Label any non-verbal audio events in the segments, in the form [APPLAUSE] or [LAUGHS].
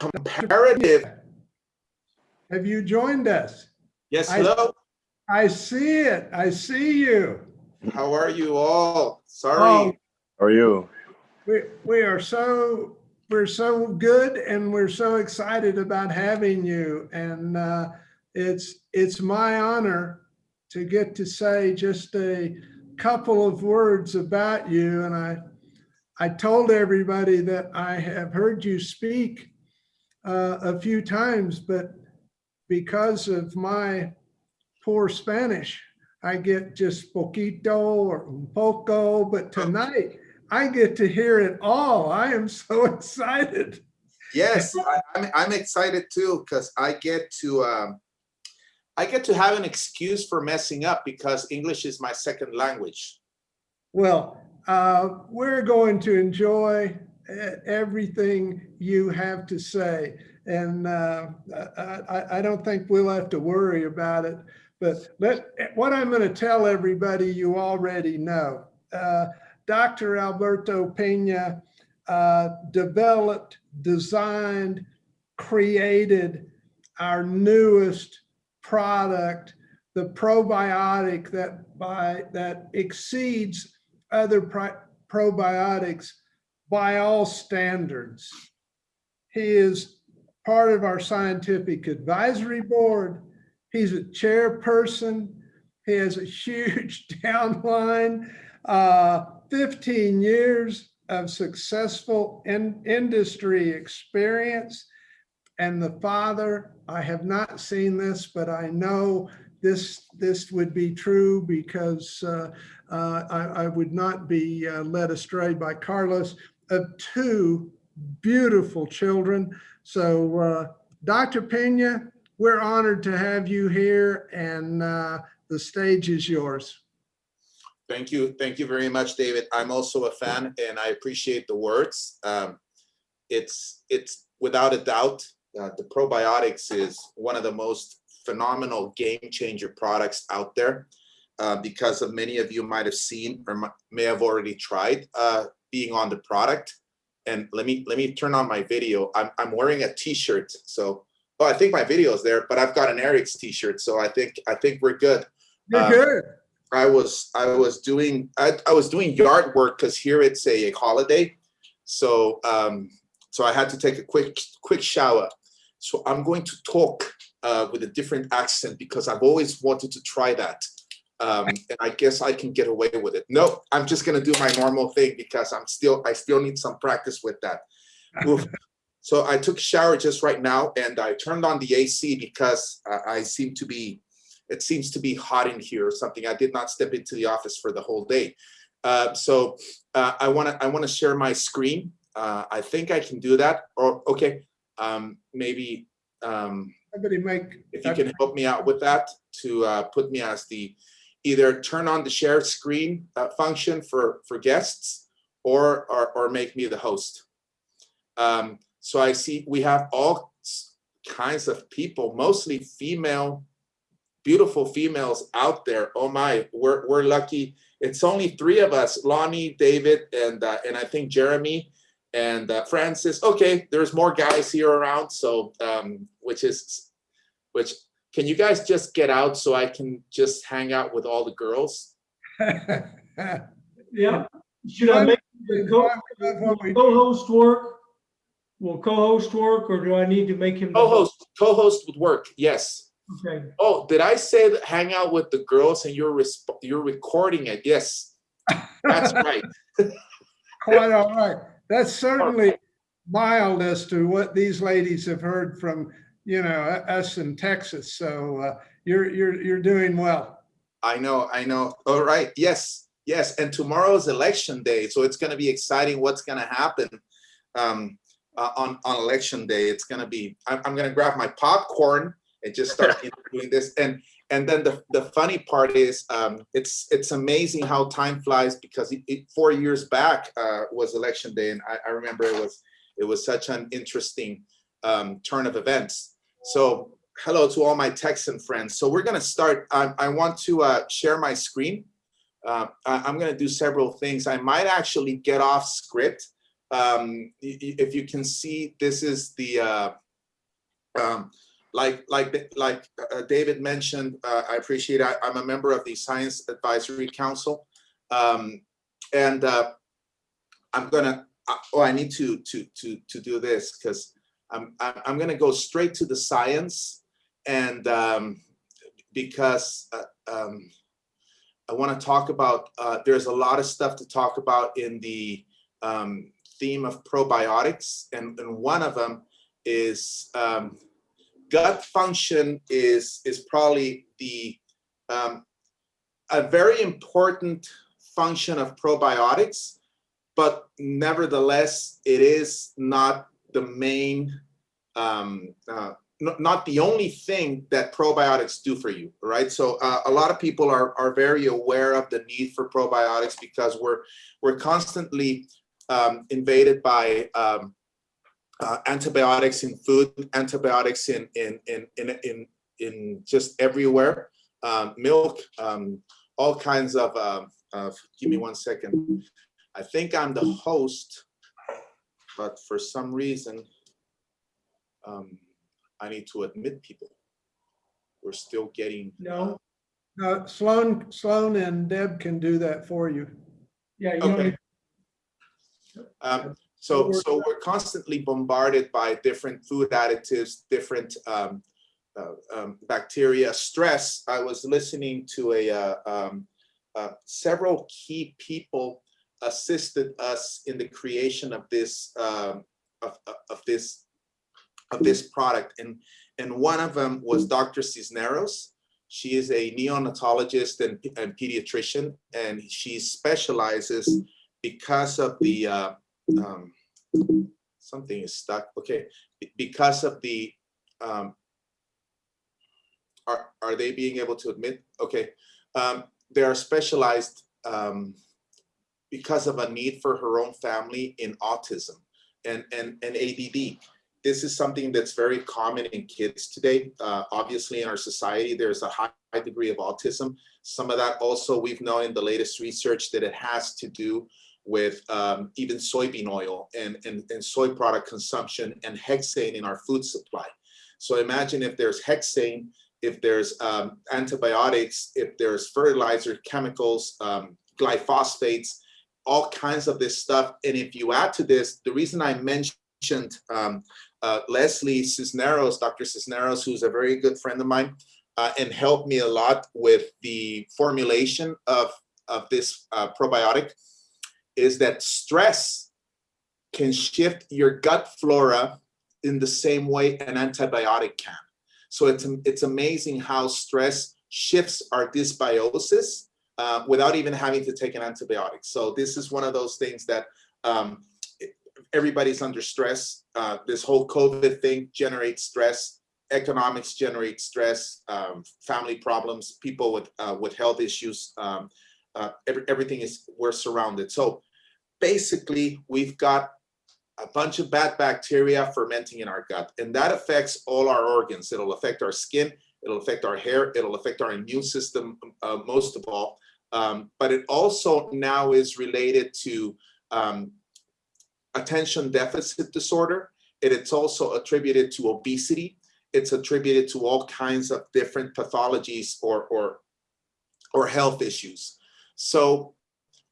comparative. Have you joined us? Yes, hello. I see it. I see you. How are you all? Oh, Sorry. How are you? We, we are so, we're so good and we're so excited about having you. And uh, it's, it's my honor to get to say just a couple of words about you. And I, I told everybody that I have heard you speak uh, a few times, but because of my poor Spanish, I get just poquito or un poco, but tonight I get to hear it all. I am so [LAUGHS] excited. Yes, I, I'm, I'm excited too, because I get to, um, I get to have an excuse for messing up because English is my second language. Well, uh, we're going to enjoy everything you have to say. And uh, I, I, don't think we'll have to worry about it. But let, what I'm going to tell everybody, you already know. Uh, Dr. Alberto Pena uh, developed, designed, created our newest product, the probiotic that by that exceeds other probiotics by all standards. He is part of our scientific advisory board. He's a chairperson. He has a huge [LAUGHS] downline, uh, 15 years of successful in industry experience. And the father, I have not seen this, but I know this, this would be true because uh, uh, I, I would not be uh, led astray by Carlos, of two beautiful children. So uh, Dr. Pena, we're honored to have you here and uh, the stage is yours. Thank you. Thank you very much, David. I'm also a fan and I appreciate the words. Um, it's, it's without a doubt, uh, the probiotics is one of the most phenomenal game changer products out there. Uh, because of many of you might have seen or may have already tried uh, being on the product. And let me let me turn on my video. I'm I'm wearing a t-shirt. So oh, I think my video is there, but I've got an ARIIX t-shirt. So I think I think we're good. You're Uh, good. I was I was doing I, I was doing yard work because here it's a, holiday, so um, so I had to take a quick quick shower. So I'm going to talk uh, with a different accent because I've always wanted to try that, um, and I guess I can get away with it. No, I'm just gonna do my normal thing because I'm still I still need some practice with that. [LAUGHS] Oof. So I took a shower just right now and I turned on the AC because I, I seem to be it seems to be hot in here or something. I did not step into the office for the whole day. Uh, so uh, I want to I want to share my screen. Uh, I think I can do that. Or okay, um, maybe um, Somebody make, if you can help me out with that to uh, put me as the either turn on the share screen uh, function for for guests or, or or make me the host. Um, so I see we have all kinds of people, mostly female beautiful females out there. Oh my, we're, we're lucky. It's only three of us, Lonnie, David, and uh, and I think Jeremy and uh, Francis. Okay, there's more guys here around. So um, which is, which can you guys just get out so I can just hang out with all the girls? [LAUGHS] Yeah, should I make the co- co-host work? Will co-host work, or do I need to make him? Co-host, co-host would work. Yes. Okay, Oh, did I say that hang out with the girls and you're you're recording it? Yes, that's [LAUGHS] right. Quite all right. That's certainly mild as to what these ladies have heard from, you know, us in Texas. So uh, you're, you're, you're doing well. I know, I know. All right. Yes, yes. And tomorrow's election day, so it's going to be exciting. What's going to happen um, uh, on on election day? It's going to be. I'm, I'm going to grab my popcorn and just start doing this. And and then the the funny part is, um, it's it's amazing how time flies because it, it, four years back uh, was election day, and I, I remember it was it was such an interesting um, turn of events. So hello to all my Texan friends. So we're gonna start. I, I want to uh, share my screen. Uh, I, I'm gonna do several things. I might actually get off script Um, if you can see, this is the, uh, um, like, like, like uh, David mentioned, uh, I appreciate, I, I'm a member of the Science Advisory Council. Um, and, uh, I'm gonna, oh, I need to, to, to, to do this because I'm, I'm, I'm gonna go straight to the science and, um, because, uh, um, I want to talk about, uh, there's a lot of stuff to talk about in the, um, theme of probiotics. And, and one of them is, um, gut function is, is probably the, um, a very important function of probiotics, but nevertheless, it is not the main, um, uh, not, the only thing that probiotics do for you, right? So uh, a lot of people are, are very aware of the need for probiotics because we're, we're constantly um, invaded by um, uh, antibiotics in food, antibiotics in, in, in, in, in, in just everywhere, um, milk, um, all kinds of, uh, of, give me one second. I think I'm the host, but for some reason, um, I need to admit people. We're still getting. No, Uh, Sloan, Sloan and Deb can do that for you. yeah, you Okay. Um, so, so we're constantly bombarded by different food additives, different um, uh, um, bacteria, stress. I was listening to a, uh, um, uh, several key people assisted us in the creation of this, um, of, of- of this, of this product. And, and one of them was Dr. Cisneros. She is a neonatologist and, and pediatrician, and she specializes because of the, uh, um, something is stuck, okay, because of the, um, are, are they being able to admit, okay, um, they are specialized, um, because of a need for her own family in autism and, and, and ADD. This is something that's very common in kids today. Uh, obviously in our society, there's a high degree of autism. Some of that also, we've known in the latest research that it has to do with um, even soybean oil and, and, and soy product consumption and hexane in our food supply. So imagine if there's hexane, if there's um, antibiotics, if there's fertilizer, chemicals, um, glyphosates, all kinds of this stuff. And if you add to this, the reason I mentioned um, uh, Leslie Cisneros, Dr. Cisneros, who's a very good friend of mine, uh, and helped me a lot with the formulation of, of this uh, probiotic, is that stress can shift your gut flora in the same way an antibiotic can. So it's, it's amazing how stress shifts our dysbiosis uh, without even having to take an antibiotic. So this is one of those things that um, everybody's under stress. Uh, this whole COVID thing generates stress. Economics generates stress. Um, family problems. People with uh, with health issues. Um, uh, every, everything is we're surrounded. So basically, we've got a bunch of bad bacteria fermenting in our gut, and that affects all our organs. It'll affect our skin. It'll affect our hair. It'll affect our immune system uh, most of all. Um, but it also now is related to um, attention deficit disorder. It, it's also attributed to obesity. It's attributed to all kinds of different pathologies or, or, or health issues. So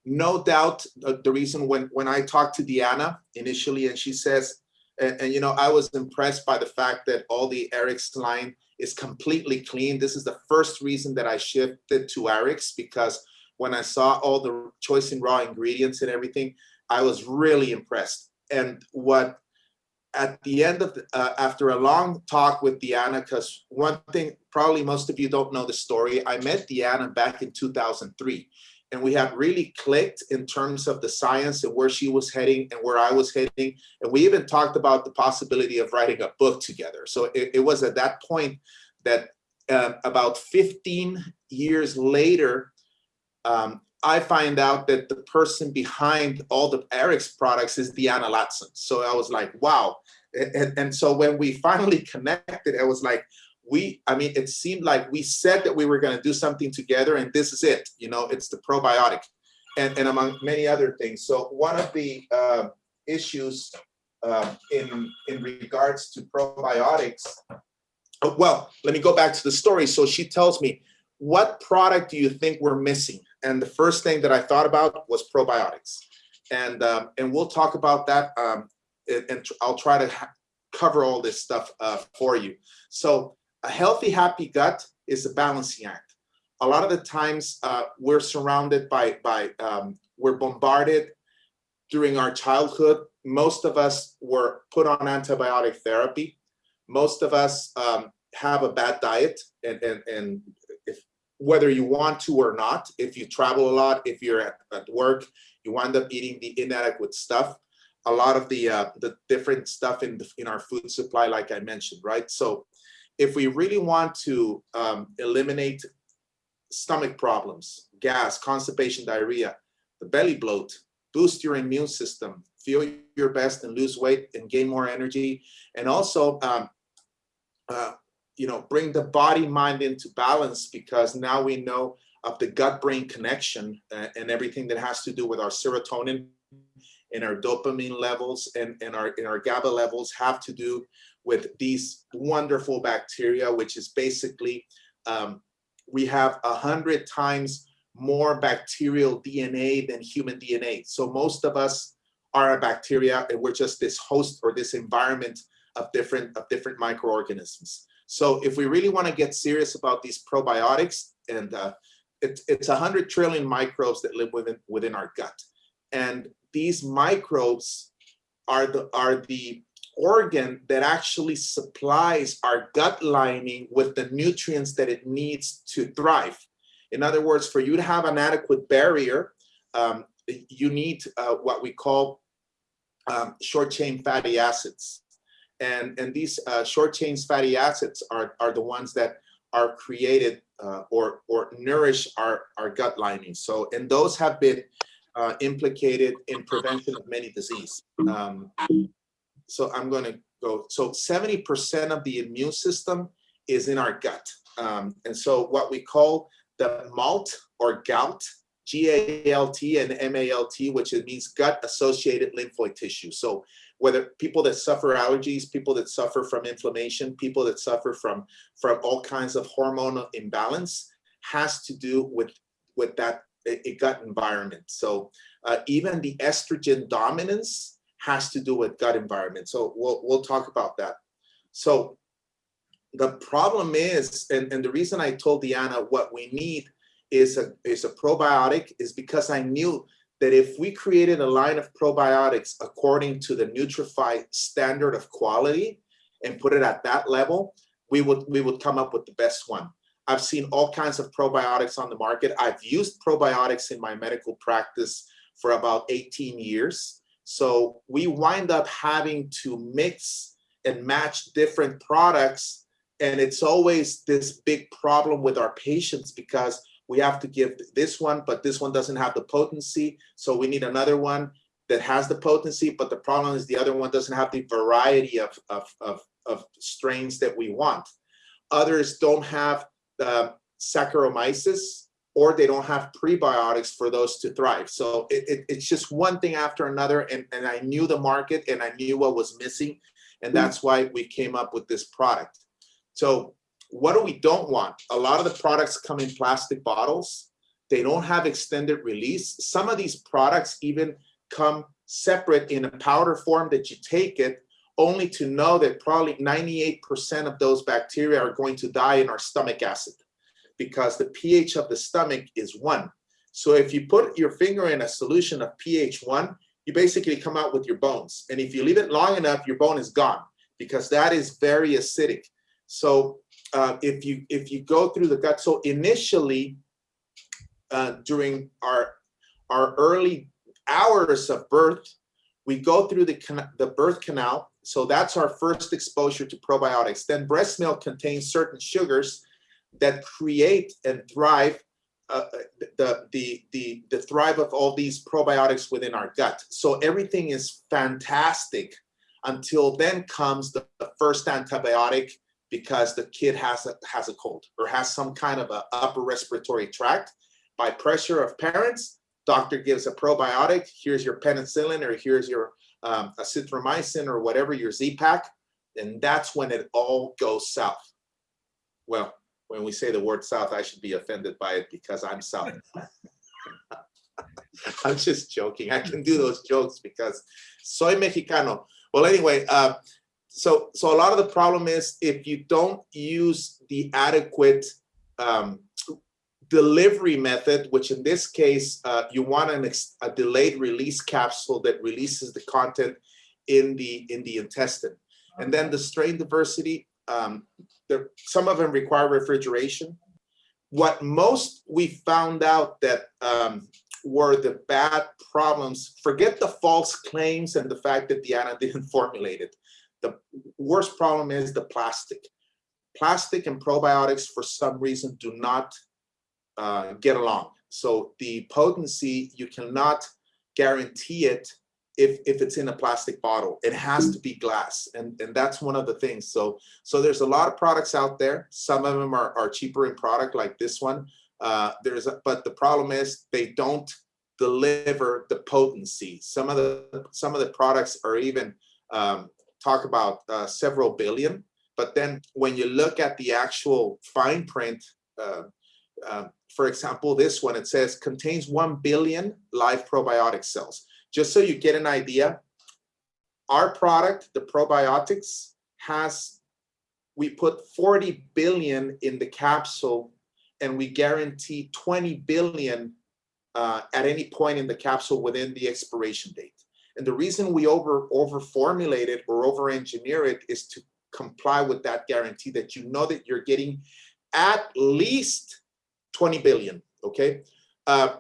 no doubt the reason when, when I talked to Deanna initially and she says, and, and, you know, I was impressed by the fact that all the ARIIX line is completely clean. This is the first reason that I shifted to ARIIX because when I saw all the choice in raw ingredients and everything, I was really impressed. And what at the end of the, uh, after a long talk with Deanna, because one thing probably most of you don't know the story, I met Deanna back in 2003 and we had really clicked in terms of the science and where she was heading and where I was heading. And we even talked about the possibility of writing a book together. So it, it was at that point that uh, about 15 years later, um, I find out that the person behind all the ARIIX products is Deanna Latson. So I was like, wow. And, and so when we finally [LAUGHS] connected, I was like, we, I mean, it seemed like we said that we were going to do something together and this is it, you know, it's the probiotic and, and among many other things. So one of the uh, issues uh, in, in regards to probiotics. Oh, Well, let me go back to the story. So she tells me, what product do you think we're missing? And the first thing that I thought about was probiotics. And, um, and we'll talk about that. Um, and, and I'll try to cover all this stuff uh, for you. So a healthy, happy gut is a balancing act. A lot of the times uh, we're surrounded by, by um, we're bombarded during our childhood. Most of us were put on antibiotic therapy. Most of us um, have a bad diet and, and, and if, whether you want to or not, if you travel a lot, if you're at, at work, you wind up eating the inadequate stuff. A lot of the uh, the different stuff in the, in our food supply, like I mentioned, right? So if we really want to um, eliminate stomach problems, gas, constipation, diarrhea, the belly bloat, boost your immune system, feel your best and lose weight and gain more energy, and also, um, uh, you know, bring the body mind into balance because now we know of the gut-brain connection uh, and everything that has to do with our serotonin and our dopamine levels and, and our and our GABA levels have to do with these wonderful bacteria, which is basically um, we have a hundred times more bacterial DNA than human DNA. So most of us are a bacteria and we're just this host or this environment of different of different microorganisms. So if we really want to get serious about these probiotics and uh, it, it's a hundred trillion microbes that live within within our gut. And these microbes are the are the organ that actually supplies our gut lining with the nutrients that it needs to thrive. In other words, for you to have an adequate barrier, um, you need uh, what we call um, short chain fatty acids. And, and these uh, short chain fatty acids are, are the ones that are created uh, or, or nourish our, our gut lining. So, and those have been uh, implicated in prevention of many disease. Um, so I'm going to go. So 70% of the immune system is in our gut. Um, and so what we call the MALT or GALT, G-A-L-T and M-A-L-T, which it means gut associated lymphoid tissue. So whether people that suffer allergies, people that suffer from inflammation, people that suffer from, from all kinds of hormonal imbalance has to do with, with that a gut environment. So uh, even the estrogen dominance has to do with gut environment. So we'll, we'll talk about that. So the problem is, and, and the reason I told Deanna what we need is a, is a probiotic is because I knew that if we created a line of probiotics according to the Nutrifii standard of quality and put it at that level, we would we would come up with the best one. I've seen all kinds of probiotics on the market. I've used probiotics in my medical practice for about 18 years. So we wind up having to mix and match different products. And it's always this big problem with our patients because we have to give this one, but this one doesn't have the potency. So we need another one that has the potency, but the problem is the other one doesn't have the variety of, of, of, of strains that we want. Others don't have the Saccharomyces or they don't have prebiotics for those to thrive. So it, it, it's just one thing after another. And, and I knew the market and I knew what was missing. And mm-hmm. that's why we came up with this product. So what do we don't want? A lot of the products come in plastic bottles. They don't have extended release. Some of these products even come separate in a powder form that you take it only to know that probably 98% of those bacteria are going to die in our stomach acid because the pH of the stomach is one. So if you put your finger in a solution of pH one, you basically come out with your bones. And if you leave it long enough, your bone is gone because that is very acidic. So uh, if you if you go through the gut, so initially uh, during our our early hours of birth, we go through the can the birth canal. So that's our first exposure to probiotics. Then breast milk contains certain sugars that create and thrive uh, the, the, the, the thrive of all these probiotics within our gut. So everything is fantastic until then comes the, the first antibiotic because the kid has a, has a cold or has some kind of a upper respiratory tract. By pressure of parents, doctor gives a probiotic, here's your penicillin or here's your um, or whatever, your Z-Pak, and that's when it all goes south. Well, when we say the word south, I should be offended by it because I'm south. [LAUGHS] I'm just joking. I can do those jokes because soy mexicano. Well, anyway, uh, so so a lot of the problem is if you don't use the adequate um, delivery method, which in this case, uh, you want an a delayed release capsule that releases the content in the in the intestine. And then the strain diversity, um, there, some of them require refrigeration. What most we found out that um, were the bad problems, forget the false claims and the fact that Diana [LAUGHS] didn't formulate it. The worst problem is the plastic. Plastic and probiotics, for some reason, do not uh, get along. So the potency, you cannot guarantee it if, if it's in a plastic bottle. It has to be glass. And, and that's one of the things. So, so there's a lot of products out there. Some of them are, are cheaper in product like this one. Uh, there's a, but the problem is they don't deliver the potency. Some of the some of the products are even um, talk about uh, several billion. But then when you look at the actual fine print, uh, uh, for example, this one, it says contains 1 billion live probiotic cells. Just so you get an idea, our product, the probiotics, has, we put 40 billion in the capsule and we guarantee 20 billion uh, at any point in the capsule within the expiration date. And the reason we over, over formulate it or over engineer it is to comply with that guarantee that you know that you're getting at least 20 billion, okay? Uh,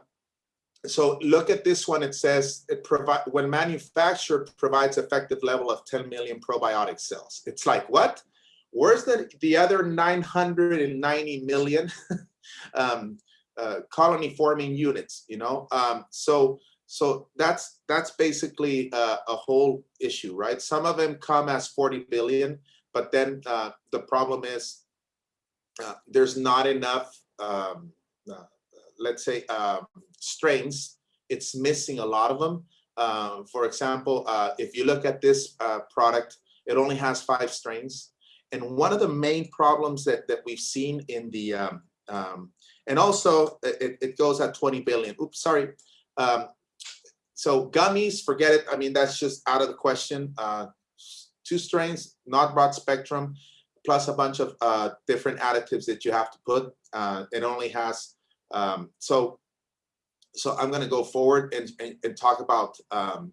so look at this one, it says it provide when manufactured provides effective level of 10 million probiotic cells. It's like, what? Where's the, the other 990 million [LAUGHS] um, uh, colony forming units, you know? Um, so so that's that's basically uh, a whole issue, right? Some of them come as 40 billion, but then uh, the problem is uh, there's not enough, um, uh, let's say, um, strains. It's missing a lot of them. Um, for example, uh, if you look at this uh, product, it only has five strains. And one of the main problems that, that we've seen in the, um, um, and also it, it goes at 20 billion. Oops, sorry. Um, so gummies, forget it. I mean, that's just out of the question. Uh, two strains, not broad spectrum, plus a bunch of uh, different additives that you have to put. Uh, it only has, um, so so I'm going to go forward and, and, and talk about, um,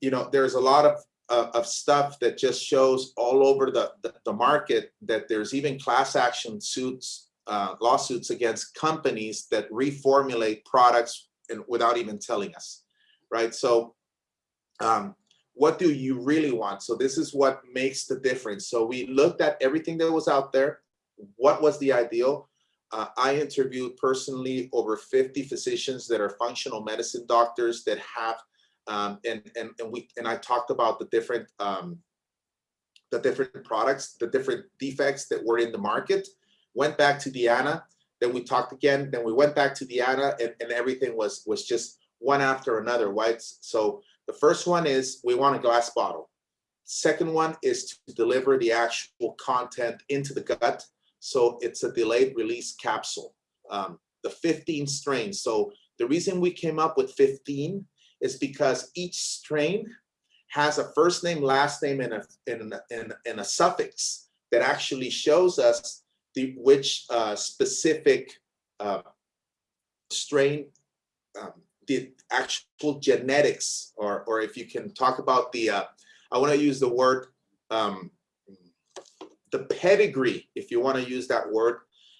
you know, there's a lot of, uh, of stuff that just shows all over the, the, the market that there's even class action suits, uh, lawsuits against companies that reformulate products and without even telling us, right? So um, what do you really want? So this is what makes the difference. So we looked at everything that was out there. What was the ideal? Uh, I interviewed personally over 50 physicians that are functional medicine doctors that have, um, and, and, and, we, and I talked about the different, um, the different products, the different defects that were in the market, went back to Diana, then we talked again, then we went back to Diana and, and everything was, was just one after another, right? So the first one is we want a glass bottle. Second one is to deliver the actual content into the gut. So it's a delayed release capsule. Um, the 15 strains. So the reason we came up with 15 is because each strain has a first name, last name, and a, and and, and a suffix that actually shows us the which uh, specific uh, strain, um, the actual genetics, or or if you can talk about the, uh, I want to use the word, um, the pedigree, if you want to use that word.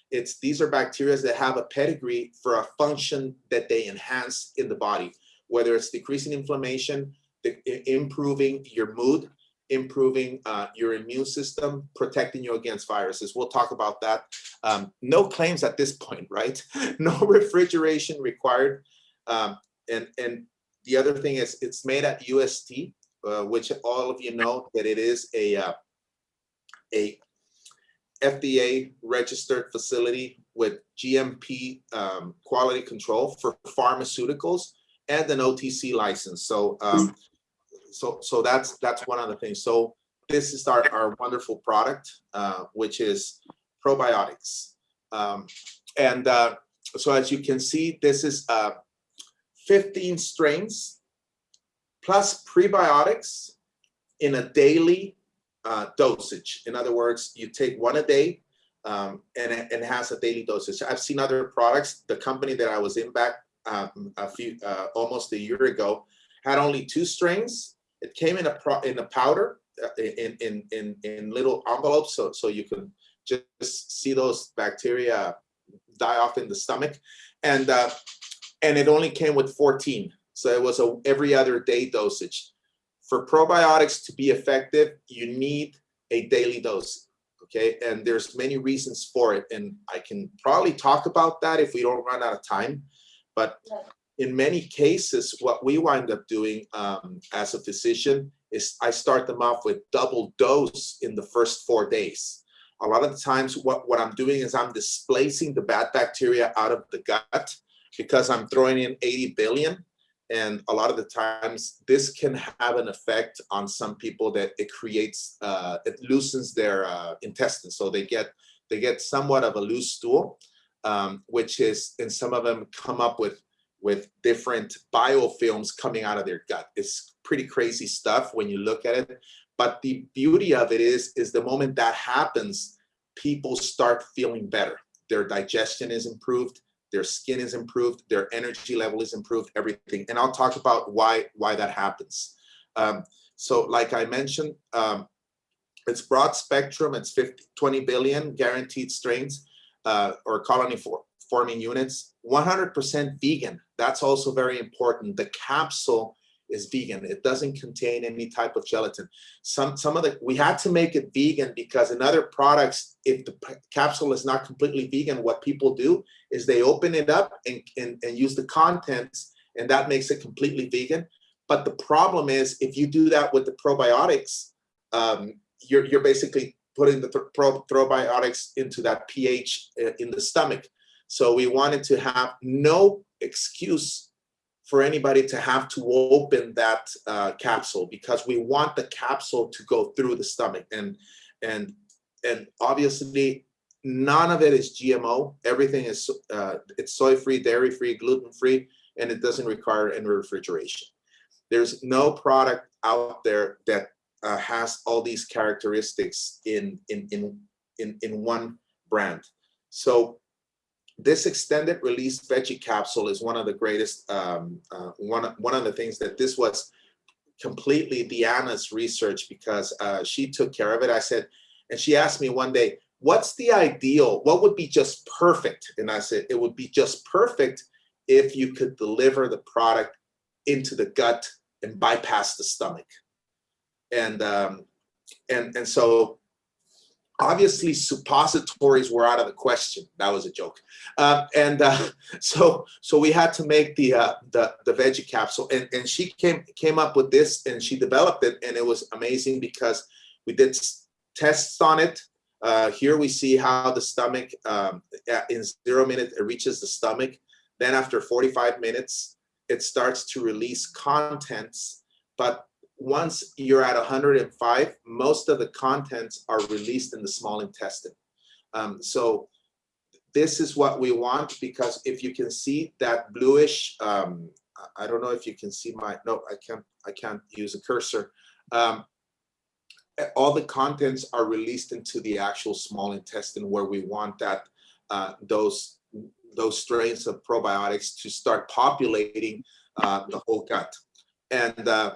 It's these are bacteria that have a pedigree for a function that they enhance in the body, whether it's decreasing inflammation, the, improving your mood, improving uh, your immune system, protecting you against viruses. We'll talk about that. Um, no claims at this point, right? [LAUGHS] No refrigeration required. Um, and, and the other thing is it's made at UST, uh, which all of you know that it is a, uh, a FDA registered facility with GMP um, quality control for pharmaceuticals. and an OTC license. So, um, so, so that's, that's one of the things. So this is our, our wonderful product, uh, which is probiotics. Um, and, uh, so as you can see, this is, uh, 15 strains plus prebiotics in a daily, uh, dosage. In other words, you take one a day, um, and and has a daily dosage. I've seen other products. The company that I was in back um, a few, uh, almost a year ago, had only two strings. It came in a pro, in a powder, uh, in in in in little envelopes, so so you can just see those bacteria die off in the stomach, and uh, and it only came with 14. So it was a every other day dosage. For probiotics to be effective, you need a daily dose okay? And there's many reasons for it and i can probably talk about that if we don't run out of time. But in many cases what we wind up doing um, as a physician is i start them off with double dose in the first four days. A lot of the times what what i'm doing is i'm displacing the bad bacteria out of the gut because i'm throwing in 80 billion and a lot of the times this can have an effect on some people that it creates uh, it loosens their uh, intestines. So they get they get somewhat of a loose stool um, which is and some of them come up with with different biofilms coming out of their gut. It's pretty crazy stuff when you look at it. But the beauty of it is is the moment that happens people start feeling better. Their digestion is improved their skin is improved, their energy level is improved, everything. And I'll talk about why, why that happens. Um, so like I mentioned, um, it's broad spectrum, it's 50, 20 billion guaranteed strains uh, or colony for, forming units, 100% vegan. That's also very important. The capsule is vegan. It doesn't contain any type of gelatin. Some some of the we had to make it vegan because in other products, if the capsule is not completely vegan, what people do is they open it up and, and, and use the contents, and that makes it completely vegan. But the problem is if you do that with the probiotics, um, you're you're basically putting the th probiotics into that pH uh, in the stomach. So we wanted to have no excuse for anybody to have to open that uh, capsule because we want the capsule to go through the stomach and and and obviously none of it is GMO. Everything is uh, it's soy free, dairy free, gluten free, and it doesn't require any refrigeration. There's no product out there that uh, has all these characteristics in in in in in one brand. So this extended release veggie capsule is one of the greatest, um, uh, one, one of the things that this was completely Deanna's research because uh, she took care of it. I said, and she asked me one day, what's the ideal, what would be just perfect? And I said, it would be just perfect if you could deliver the product into the gut and bypass the stomach. And, um, and, and so obviously suppositories were out of the question. That was a joke. Uh, and uh, [LAUGHS] so so we had to make the uh, the the veggie capsule. And and she came came up with this and she developed it and it was amazing because we did tests on it. Uh, here we see how the stomach um, in zero minutes it reaches the stomach. Then after 45 minutes it starts to release contents but once you're at 105, most of the contents are released in the small intestine. Um, so this is what we want because if you can see that bluish, um, I don't know if you can see my, no, I can't, I can't use a cursor. Um, all the contents are released into the actual small intestine where we want that, uh, those, those strains of probiotics to start populating uh, the whole gut. And uh,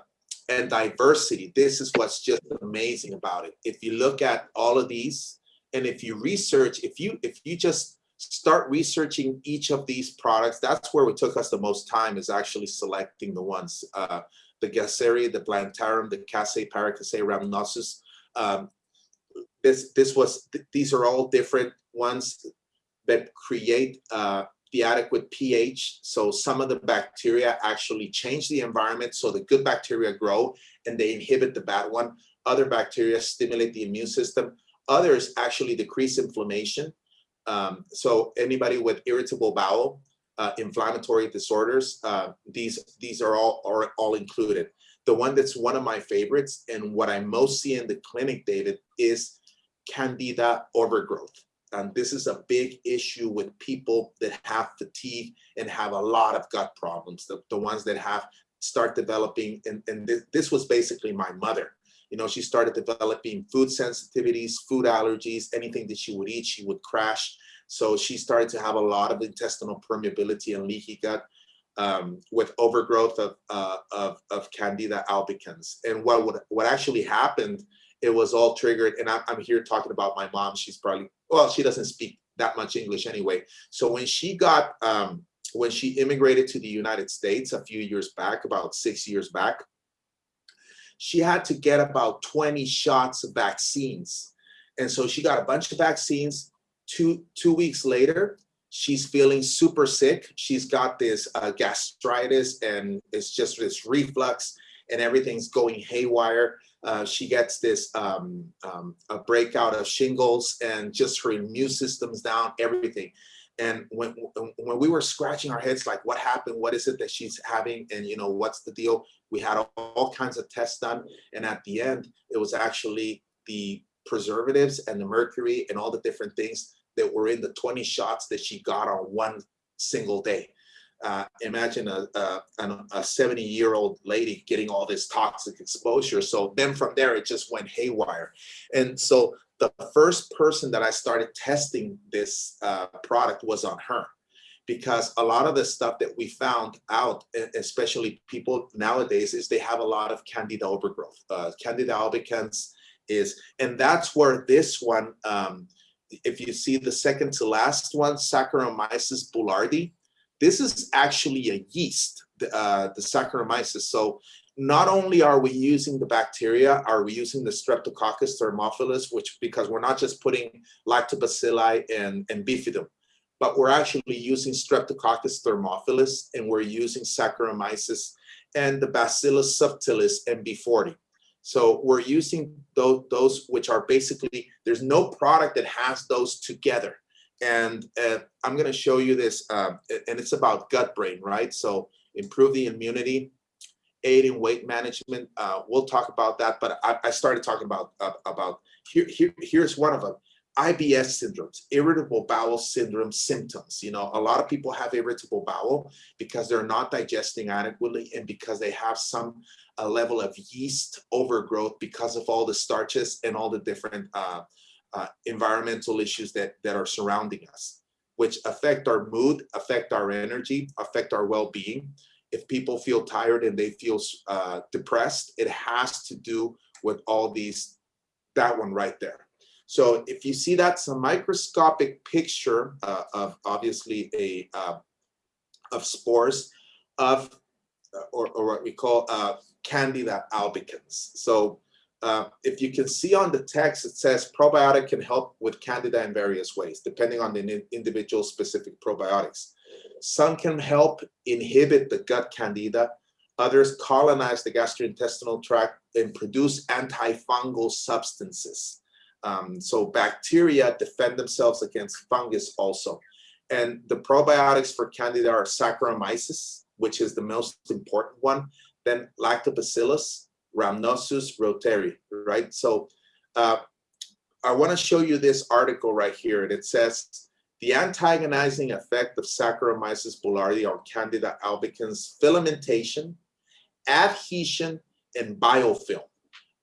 and diversity. This is what's just amazing about it. If you look at all of these, and if you research, if you if you just start researching each of these products, that's where it took us the most time is actually selecting the ones, uh, the Gasseri, the Plantarum, the Casei Paracasei rhamnosus. Um, this this was these are all different ones that create uh, the adequate pH. So some of the bacteria actually change the environment so the good bacteria grow and they inhibit the bad one. Other bacteria stimulate the immune system. Others actually decrease inflammation. Um, so anybody with irritable bowel, uh, inflammatory disorders, uh, these these are all are all included. The one that's one of my favorites and what I most see in the clinic, David, is candida overgrowth. And this is a big issue with people that have fatigue and have a lot of gut problems, the, the ones that have start developing, and, and this, this was basically my mother. You know, she started developing food sensitivities, food allergies, anything that she would eat, she would crash. So she started to have a lot of intestinal permeability and leaky gut um, with overgrowth of, uh, of, of Candida albicans. And what would, what actually happened, it was all triggered. And I'm, I'm here talking about my mom. She's probably, well, she doesn't speak that much English anyway. So when she got, um, when she immigrated to the United States a few years back, about six years back, she had to get about 20 shots of vaccines. And so she got a bunch of vaccines. Two, two weeks later, she's feeling super sick. She's got this uh, gastritis and it's just this reflux and everything's going haywire. Uh, she gets this um, um, a breakout of shingles and just her immune system's down, everything. And when when we were scratching our heads, like, what happened? What is it that she's having? And you know, what's the deal? We had all, all kinds of tests done, and at the end, it was actually the preservatives and the mercury and all the different things that were in the 20 shots that she got on one single day. Uh, imagine a, a 70 year old lady getting all this toxic exposure. So then from there, it just went haywire. And so the first person that I started testing this uh, product was on her because a lot of the stuff that we found out, especially people nowadays, is they have a lot of candida overgrowth. Uh, candida albicans is, and that's where this one, um, if you see the second to last one, Saccharomyces boulardii, this is actually a yeast, uh, the Saccharomyces. So not only are we using the bacteria, are we using the Streptococcus thermophilus, which because we're not just putting lactobacilli and, and bifidum, but we're actually using Streptococcus thermophilus and we're using Saccharomyces and the Bacillus subtilis MB40. So we're using those, those which are basically, there's no product that has those together. And uh, I'm going to show you this, uh, and it's about gut brain, right? So improve the immunity, aid in weight management. Uh, we'll talk about that, but I, I started talking about uh, about here, here. Here's one of them: IBS syndromes, irritable bowel syndrome symptoms. You know, a lot of people have irritable bowel because they're not digesting adequately and because they have some a level of yeast overgrowth because of all the starches and all the different uh, environmental issues that, that are surrounding us, which affect our mood, affect our energy, affect our well-being. If people feel tired and they feel uh, depressed, it has to do with all these, that one right there. So if you see that's a microscopic picture uh, of obviously a uh, of spores of or, or what we call uh, Candida albicans. So uh, if you can see on the text, it says probiotic can help with candida in various ways, depending on the individual specific probiotics. Some can help inhibit the gut candida. Others colonize the gastrointestinal tract and produce antifungal substances. Um, so bacteria defend themselves against fungus also. And the probiotics for candida are Saccharomyces, which is the most important one, then Lactobacillus, Rhamnosus reuteri, right? So uh, I want to show you this article right here. And it says, the antagonizing effect of Saccharomyces boulardii on Candida albicans filamentation, adhesion, and biofilm.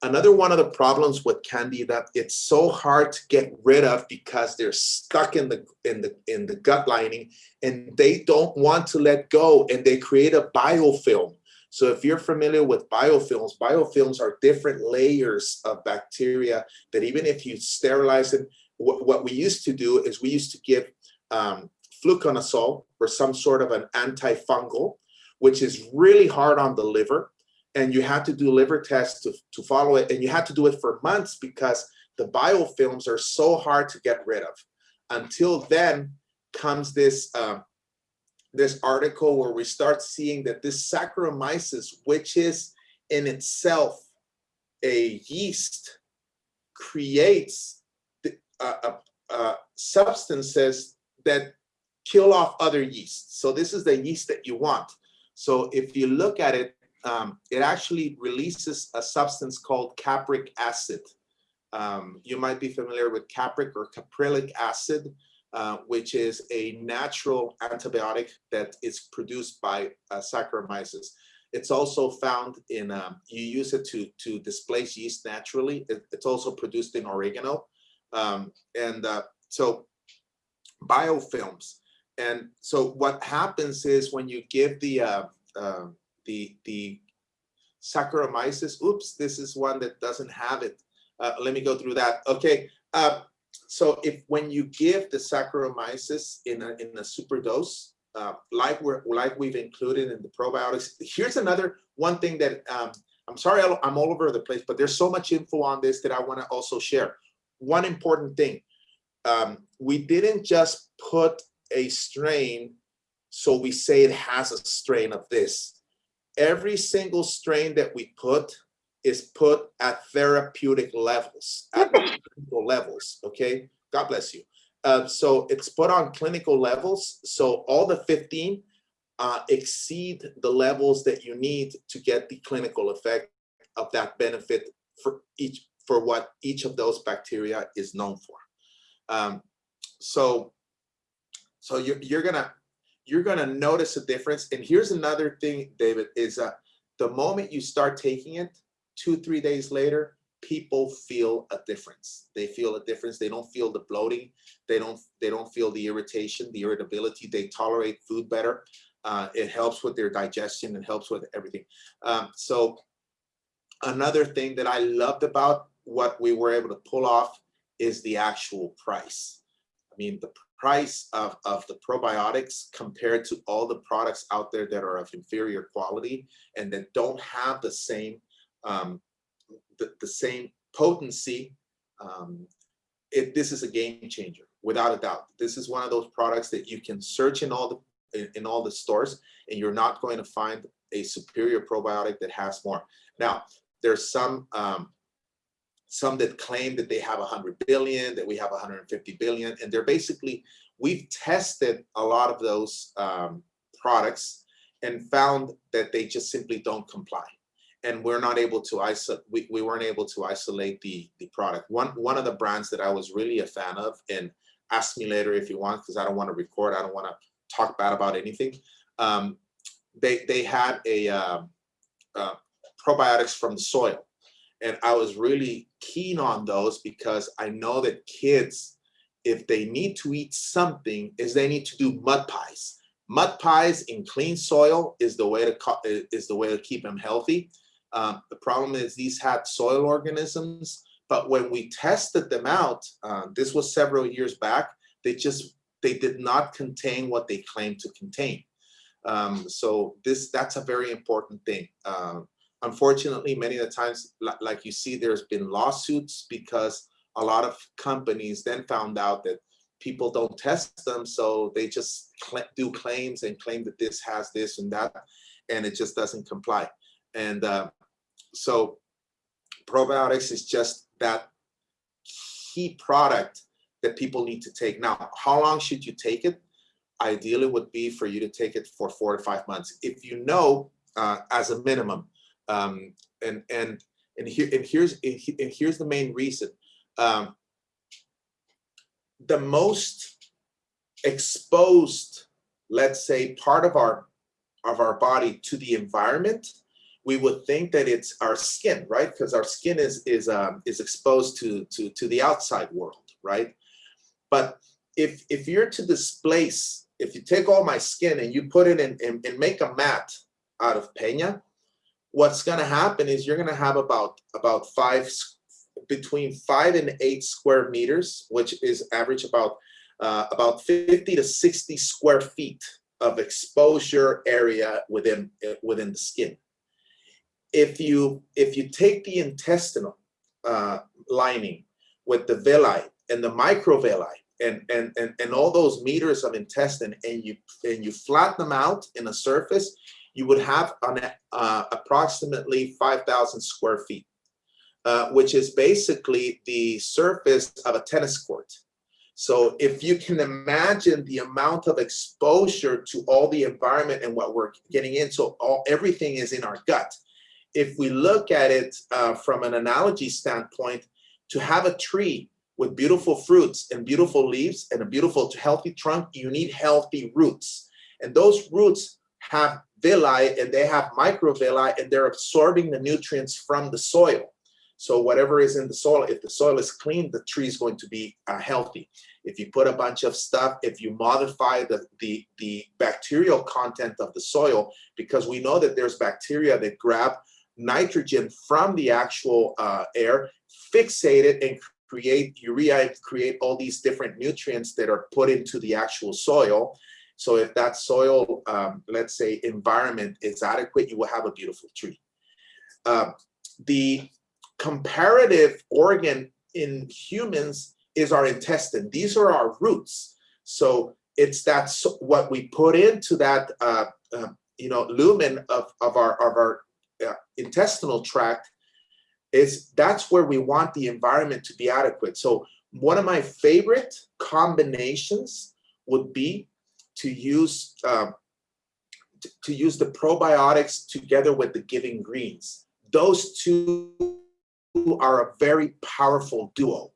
Another one of the problems with Candida, it's so hard to get rid of because they're stuck in the in the in the gut lining and they don't want to let go and they create a biofilm. So if you're familiar with biofilms, biofilms are different layers of bacteria that even if you sterilize it, what, what we used to do is we used to give um, fluconazole or some sort of an antifungal, which is really hard on the liver. And you had to do liver tests to, to follow it. And you had to do it for months because the biofilms are so hard to get rid of. Until then comes this uh, this article where we start seeing that this Saccharomyces, which is in itself a yeast, creates the, uh, uh, uh, substances that kill off other yeasts. So this is the yeast that you want. So if you look at it, um, it actually releases a substance called capric acid. Um, you might be familiar with capric or caprylic acid, uh, which is a natural antibiotic that is produced by uh, Saccharomyces. It's also found in, um, you use it to, to displace yeast naturally. It, it's also produced in oregano. Um, and uh, so biofilms. And so what happens is when you give the, uh, uh, the, the Saccharomyces, oops, this is one that doesn't have it. Let me go through that. Okay, so if when you give the Saccharomyces in a, in a super dose, uh, like we're like we've included in the probiotics, here's another one thing that um, I'm sorry I'm all over the place, but there's so much info on this that I want to also share. One important thing, um, we didn't just put a strain so we say it has a strain of this. Every single strain that we put is put at therapeutic levels, at [LAUGHS] clinical levels, okay? God bless you. Uh, so it's put on clinical levels. So all the 15 uh, exceed the levels that you need to get the clinical effect of that benefit for each for what each of those bacteria is known for. Um, so, so you're, you're gonna you're gonna notice a difference. And here's another thing, David, is uh, the moment you start taking it, two, three days later, people feel a difference. They feel a difference. They don't feel the bloating. They don't, they don't feel the irritation, the irritability. They tolerate food better. Uh, it helps with their digestion. It helps with everything. Um, so another thing that I loved about what we were able to pull off is the actual price. I mean, the price of, of the probiotics compared to all the products out there that are of inferior quality and that don't have the same um, the, the same potency, um, it, this is a game changer, without a doubt. This is one of those products that you can search in all the in, in all the stores, and you're not going to find a superior probiotic that has more. Now, there's some um, some that claim that they have 100 billion, that we have 150 billion, and they're basically, we've tested a lot of those um, products and found that they just simply don't comply and we're not able to isolate, we, we weren't able to isolate the, the product. One, one of the brands that I was really a fan of, and ask me later if you want, because I don't want to record, I don't want to talk bad about anything. Um, they, they had a uh, uh, probiotics from the soil. And I was really keen on those because I know that kids, if they need to eat something, is they need to do mud pies. Mud pies in clean soil is the way to is the way to keep them healthy. Um, the problem is these had soil organisms, but when we tested them out, uh, this was several years back, they just, they did not contain what they claimed to contain. Um, so this, that's a very important thing. Uh, unfortunately, many of the times, like you see, there's been lawsuits because a lot of companies then found out that people don't test them, so they just do claims and claim that this has this and that, and it just doesn't comply. And uh, so probiotics is just that key product that people need to take. Now, how long should you take it? Ideally would be for you to take it for four to five months. If you know uh, as a minimum, um, and and and here and here's and here's the main reason. Um, the most exposed, let's say, part of our of our body to the environment we would think that it's our skin, right? Because our skin is is um, is exposed to to to the outside world, right? But if if you're to displace, if you take all my skin and you put it in and, make a mat out of peña, what's going to happen is you're going to have about about five between five and eight square meters, which is average about uh, about 50 to 60 square feet of exposure area within within the skin if you if you take the intestinal uh, lining with the villi and the microvilli and, and and and all those meters of intestine and you and you flatten them out in a surface, you would have on uh, approximately 5,000 square feet, uh, which is basically the surface of a tennis court. So if you can imagine the amount of exposure to all the environment and what we're getting into, all everything is in our gut. If we look at it uh, from an analogy standpoint, to have a tree with beautiful fruits and beautiful leaves and a beautiful healthy trunk, you need healthy roots. And those roots have villi and they have microvilli and they're absorbing the nutrients from the soil. So whatever is in the soil, if the soil is clean, the tree is going to be uh, healthy. If you put a bunch of stuff, if you modify the, the, the bacterial content of the soil, because we know that there's bacteria that grab nitrogen from the actual uh, air, fixate it and create urea, create all these different nutrients that are put into the actual soil. So if that soil, um, let's say environment is adequate, you will have a beautiful tree. Uh, the comparative organ in humans is our intestine. These are our roots. So it's that's what we put into that, uh, uh, you know, lumen of, of our, of our intestinal tract is that's where we want the environment to be adequate. So one of my favorite combinations would be to use uh, to use the probiotics together with the giving greens. Those two are a very powerful duo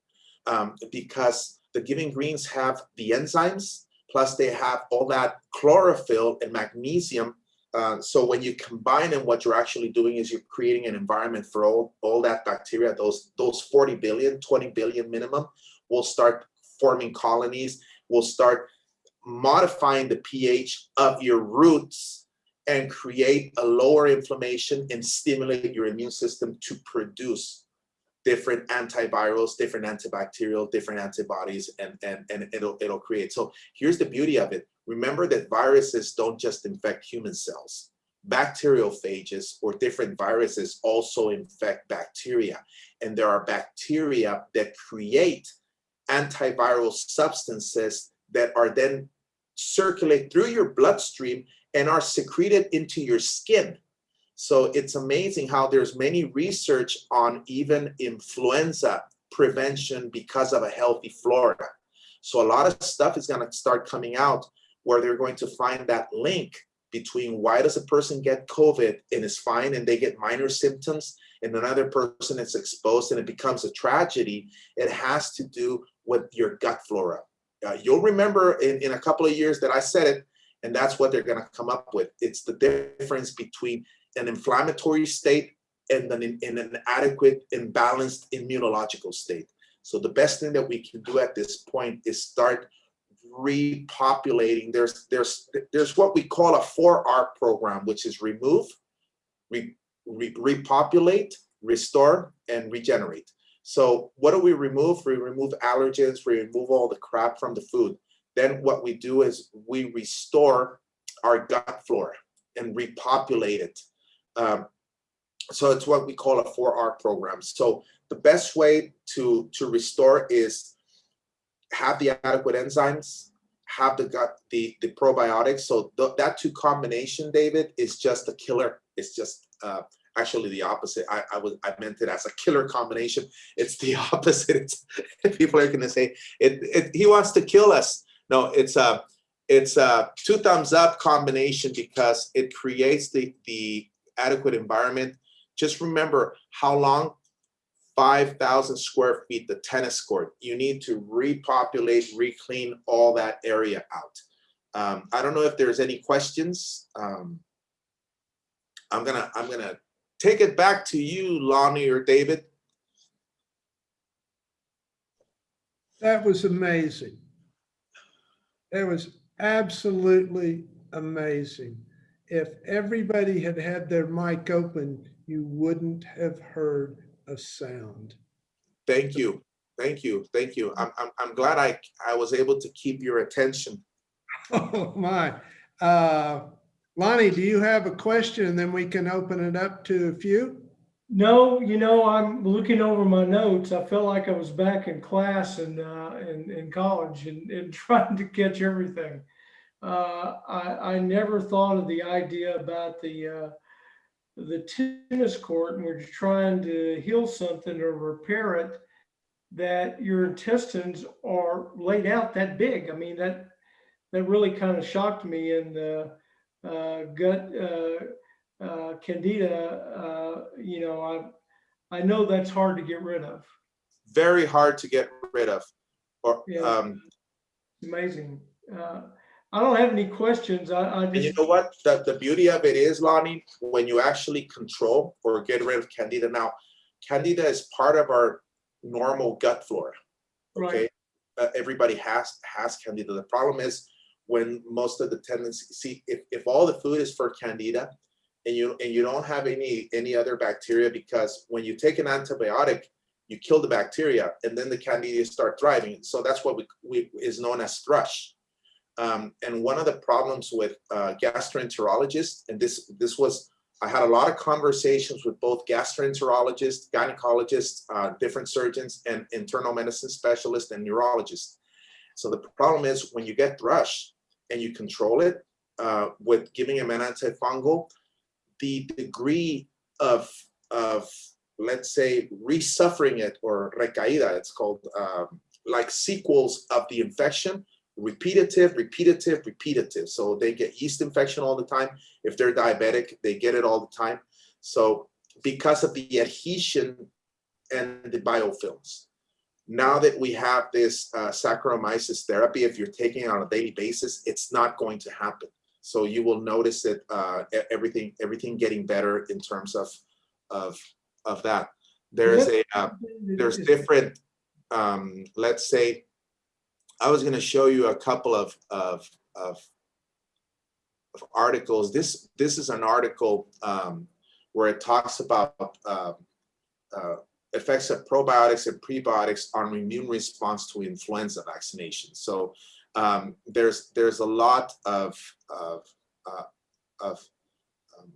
um, because the giving greens have the enzymes, plus they have all that chlorophyll and magnesium. Uh, so when you combine them, what you're actually doing is you're creating an environment for all, all that bacteria, those, those 40 billion, 20 billion minimum, will start forming colonies, will start modifying the pH of your roots and create a lower inflammation and stimulate your immune system to produce different antivirals, different antibacterial, different antibodies, and, and, and it'll, it'll create. So here's the beauty of it. Remember that viruses don't just infect human cells. Bacteriophages or different viruses also infect bacteria. And there are bacteria that create antiviral substances that are then circulate through your bloodstream and are secreted into your skin. So it's amazing how there's many research on even influenza prevention because of a healthy flora. So a lot of stuff is going to start coming out where they're going to find that link between why does a person get COVID and is fine and they get minor symptoms and another person is exposed and it becomes a tragedy. It has to do with your gut flora. Uh, you'll remember in, in a couple of years that I said it, and that's what they're going to come up with. It's the difference between an inflammatory state and an, in an adequate and balanced immunological state. So the best thing that we can do at this point is start repopulating. There's there's there's what we call a 4R program, which is remove, re, re, repopulate, restore, and regenerate. So what do we remove? We remove allergens, we remove all the crap from the food. Then what we do is we restore our gut flora and repopulate it. Um, so it's what we call a 4R program. So the best way to, to restore is have the adequate enzymes, have the gut, the, the probiotics. So th that two combination, David, is just a killer. It's just uh, actually the opposite. I, I was I meant it as a killer combination. It's the [LAUGHS] opposite. It's, people are going to say it, it. He wants to kill us. No, it's a it's a two thumbs up combination because it creates the the adequate environment. Just remember how long 5,000 square feet, the tennis court. You need to repopulate, reclean all that area out. Um, I don't know if there's any questions. Um, I'm gonna I'm gonna take it back to you, Lonnie or David. That was amazing. It was absolutely amazing. If everybody had had their mic open, you wouldn't have heard a sound. Thank you. Thank you. Thank you. I'm, I'm, I'm glad I, I was able to keep your attention. [LAUGHS] Oh, my. Uh, Lonnie, do you have a question? And then we can open it up to a few? No, you know, I'm looking over my notes. I felt like I was back in class and uh, in, in college and, and [LAUGHS] trying to catch everything. Uh, I, I never thought of the idea about the uh, the tennis court and we're trying to heal something or repair it. that your intestines are laid out that big. I mean, that, that really kind of shocked me in the uh, gut uh, uh, candida. Uh, you know, I, I know that's hard to get rid of. Very hard to get rid of. Or, Yeah. um, Amazing. I don't have any questions. I, I And you know what? The, the beauty of it is, Lonnie, when you actually control or get rid of candida. Now, candida is part of our normal gut flora. Okay, right, uh, everybody has has candida. The problem is when most of the tendency, see, if, if all the food is for candida and you and you don't have any any other bacteria, because when you take an antibiotic, you kill the bacteria and then the candida start thriving. So that's what we, we is known as thrush. Um, and one of the problems with uh, gastroenterologists, and this this was, I had a lot of conversations with both gastroenterologists, gynecologists, uh, different surgeons, and internal medicine specialists and neurologists. So the problem is when you get thrush and you control it uh, with giving them an antifungal, the degree of of let's say resuffering it or recaída, it's called um, like sequels of the infection repetitive, repetitive, repetitive. So they get yeast infection all the time. If they're diabetic, they get it all the time. So because of the adhesion and the biofilms. Now that we have this uh, Saccharomyces therapy, if you're taking it on a daily basis, it's not going to happen. So you will notice that uh, everything everything getting better in terms of of of that. There is a uh, there's different um let's say i was going to show you a couple of of of, of articles. This this is an article um where it talks about uh, uh, effects of probiotics and prebiotics on immune response to influenza vaccination so um there's there's a lot of of uh, of um,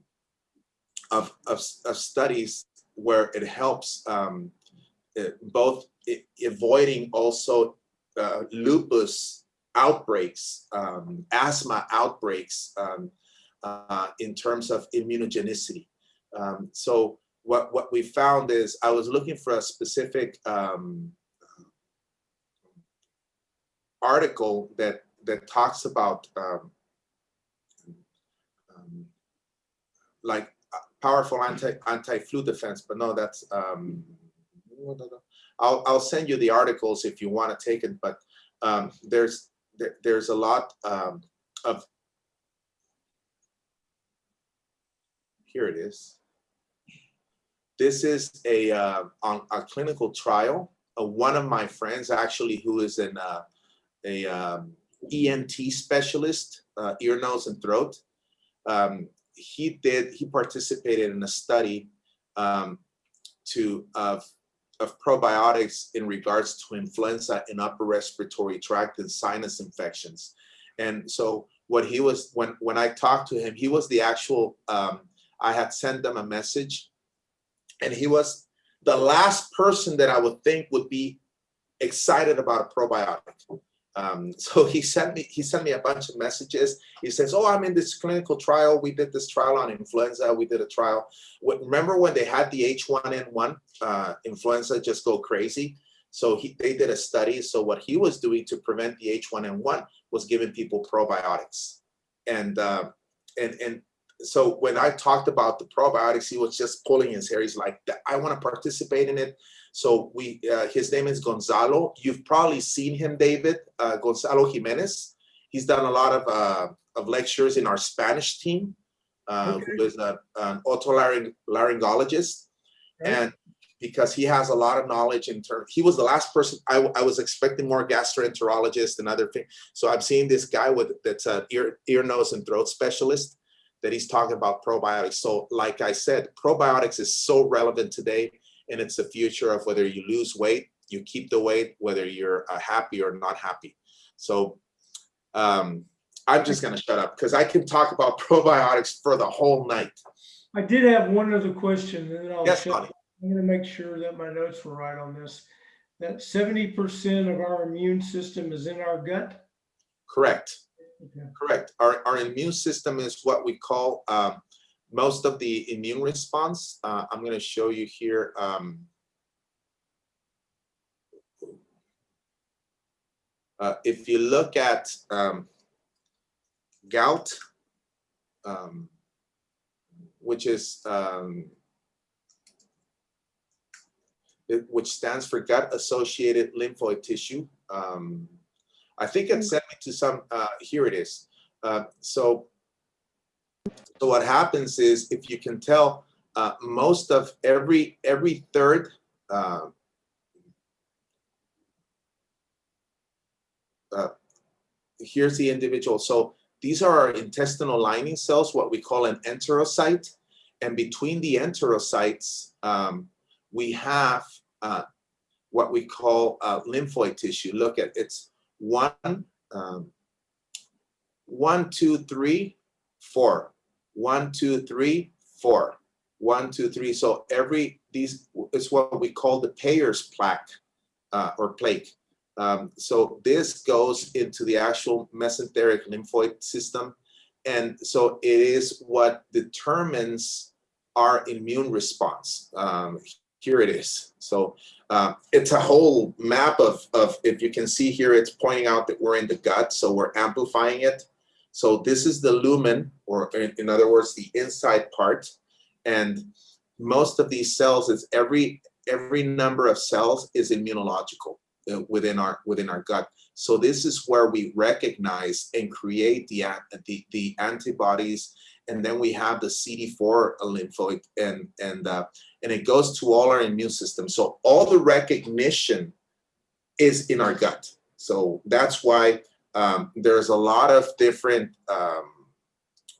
of, of of studies where it helps um uh, both avoiding also uh, lupus outbreaks, um, asthma outbreaks um, uh, in terms of immunogenicity. Um, so what, what we found is I was looking for a specific um, article that, that talks about um, like uh, powerful anti, anti-flu defense, but no, that's, um, I'll, I'll send you the articles if you want to take it, but um, there's, there, there's a lot um, of, here it is. This is a, uh, on a clinical trial. Uh, one of my friends actually, who is an, uh, a um, ENT specialist, uh, ear, nose, and throat. Um, he did, he participated in a study um, to, of of probiotics in regards to influenza and upper respiratory tract and sinus infections. And so what he was, when, when I talked to him, he was the actual, um, I had sent them a message and he was the last person that I would think would be excited about a probiotic. Um, [LAUGHS] so he sent me, he sent me a bunch of messages. He says, oh, I'm in this clinical trial. We did this trial on influenza. We did a trial. Remember when they had the H1N1 uh, influenza just go crazy? So he, they did a study. So what he was doing to prevent the H1N1 was giving people probiotics. And, uh, and, and so when I talked about the probiotics, he was just pulling his hair. He's like, I want to participate in it. So we, uh, his name is Gonzalo. You've probably seen him, David, uh, Gonzalo Jimenez. He's done a lot of, uh, of lectures in our Spanish team, uh, Okay. who is a, an otolaryngologist. And because he has a lot of knowledge in terms, he was the last person, I, I was expecting more gastroenterologists and other things. So I'm seeing this guy with, that's an ear, ear, nose and throat specialist that he's talking about probiotics. So like I said, probiotics is so relevant today and it's the future of whether you lose weight, you keep the weight, whether you're uh, happy or not happy. So um, I'm just gonna shut up because I can talk about [LAUGHS] probiotics for the whole night. I did have one other question and then I'll Yes. I'm gonna make sure that my notes were right on this. That seventy percent of our immune system is in our gut. Correct. Okay. Correct. Our, our immune system is what we call um, most of the immune response. Uh, I'm going to show you here. Um, Uh, if you look at um, GALT, um, which is um, it- which stands for gut-associated lymphoid tissue. Um, I think it sent me to some. Uh, here it is. Uh, so, so what happens is, if you can tell, uh, most of every every third. Uh, uh, here's the individual. So these are our intestinal lining cells, what we call an enterocyte. And between the enterocytes, um, we have uh, what we call uh, lymphoid tissue. Look at it's one, um, one, two, three, four, one, two, three, four, one, two, three. So every these is what we call the Peyer's plaque uh, or plaque. Um, so this goes into the actual mesenteric lymphoid system. And so it is what determines our immune response. Um, here it is. So uh, it's a whole map of, of, if you can see here, it's pointing out that we're in the gut, so we're amplifying it. So this is the lumen, or in, other words, the inside part. And most of these cells is every, every number of cells is immunological uh, within our within our gut. So this is where we recognize and create the the, the antibodies, and then we have the CD4 lymphoid, and and uh, and it goes to all our immune system. So all the recognition is in our gut. So that's why um, there's a lot of different um,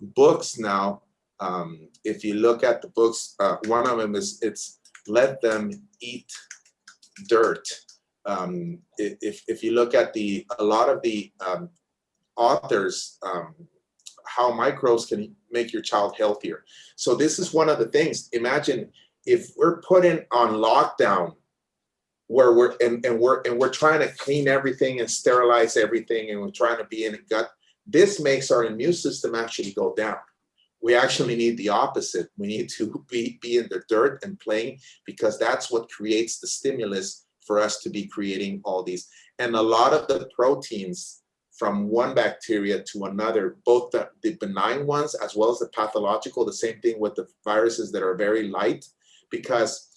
books now. Um, if you look at the books, uh, one of them is it's let them eat dirt. Um, if, if you look at the a lot of the um, authors um, how microbes can make your child healthier. So this is one of the things. Imagine if we're putting on lockdown where we're and, and we're and we're trying to clean everything and sterilize everything and we're trying to be in a gut. This makes our immune system actually go down. We actually need the opposite. We need to [LAUGHS] be be in the dirt and playing because that's what creates the stimulus for us to be creating all these. And a lot of the proteins from one bacteria to another, both the, the benign ones as well as the pathological, the same thing with the viruses that are very light, because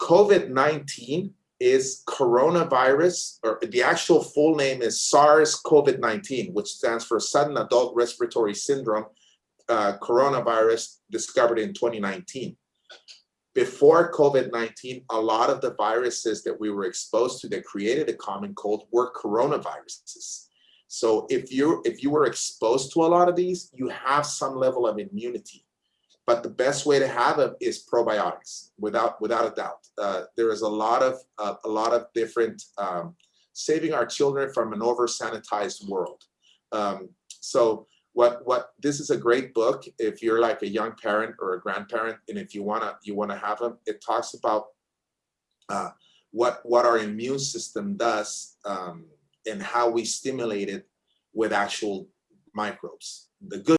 COVID-19 is coronavirus, or the actual full name is SARS-CoV-19, which stands for Sudden Adult Respiratory Syndrome, uh, coronavirus discovered in 2019 before COVID-19, a lot of the viruses that we were exposed to that created a common cold were coronaviruses. So if you if you were exposed to a lot of these, you have some level of immunity. But the best way to have them is probiotics, without without a doubt. Uh, there is a lot of uh, a lot of different um, saving our children from an over sanitized world. Um, so what what this is a great book if you're like a young parent or a grandparent and if you want to you want to have them it talks about uh, what what our immune system does um, and how we stimulate it with actual microbes the good